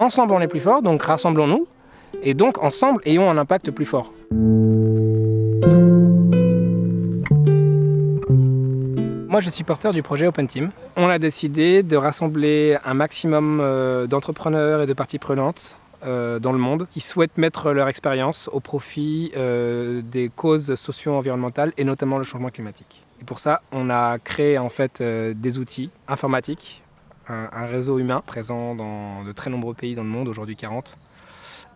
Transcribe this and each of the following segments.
Ensemble on est plus fort, donc rassemblons-nous, et donc ensemble ayons un impact plus fort. Moi, je suis porteur du projet Open Team. On a décidé de rassembler un maximum euh, d'entrepreneurs et de parties prenantes euh, dans le monde qui souhaitent mettre leur expérience au profit euh, des causes socio-environnementales et notamment le changement climatique. Et pour ça, on a créé en fait des outils informatiques, un, réseau humain présent dans de très nombreux pays dans le monde, aujourd'hui 40,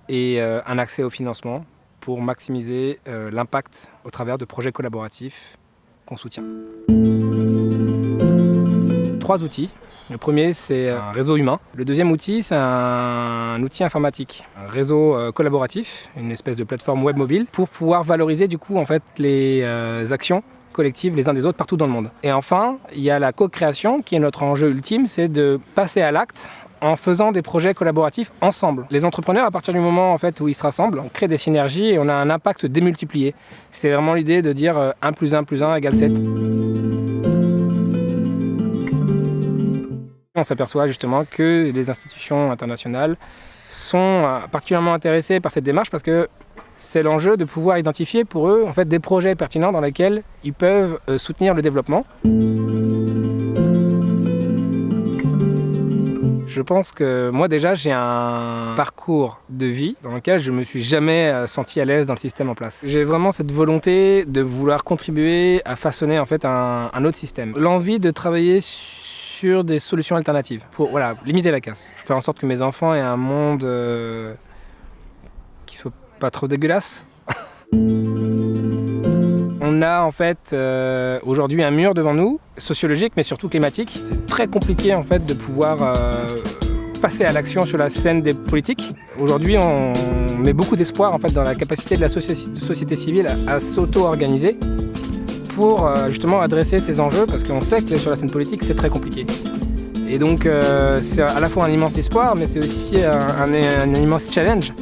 et un accès au financement pour maximiser l'impact au travers de projets collaboratifs qu'on soutient trois outils. Le premier, c'est un réseau humain. Le deuxième outil, c'est un outil informatique, un réseau euh, collaboratif, une espèce de plateforme web mobile, pour pouvoir valoriser du coup en fait les euh, actions collectives les uns des autres partout dans le monde. Et enfin, il y a la co-création qui est notre enjeu ultime, c'est de passer à l'acte en faisant des projets collaboratifs ensemble. Les entrepreneurs, à partir du moment en fait, où ils se rassemblent, on crée des synergies et on a un impact démultiplié. C'est vraiment l'idée de dire 1 euh, plus 1 plus 1 égale 7. On s'aperçoit justement que les institutions internationales sont euh, particulièrement intéressées par cette démarche parce que c'est l'enjeu de pouvoir identifier pour eux en fait, des projets pertinents dans lesquels ils peuvent euh, soutenir le développement. Je pense que moi déjà j'ai un parcours de vie dans lequel je me suis jamais euh, senti à l'aise dans le système en place. J'ai vraiment cette volonté de vouloir contribuer à façonner en fait un, autre système. L'envie de travailler sur sur des solutions alternatives pour voilà, limiter la casse. Je fais en sorte que mes enfants aient un monde euh, qui soit pas trop dégueulasse. On a en fait euh, aujourd'hui un mur devant nous, sociologique mais surtout climatique. C'est très compliqué en fait de pouvoir euh, passer à l'action sur la scène des politiques. Aujourd'hui on met beaucoup d'espoir en fait dans la capacité de la société civile à s'auto-organiser pour euh, justement adresser ces enjeux parce qu'on sait que sur la scène politique c'est très compliqué. Et donc c'est à la fois un immense espoir mais c'est aussi un immense challenge.